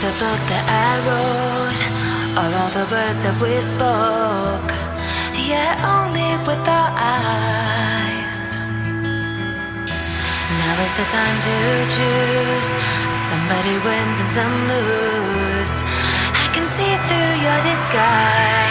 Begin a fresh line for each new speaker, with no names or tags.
the book that I wrote or all the words that we spoke. Yeah, only with our eyes. Now is the time to choose. Somebody wins and some lose. I can see through your disguise.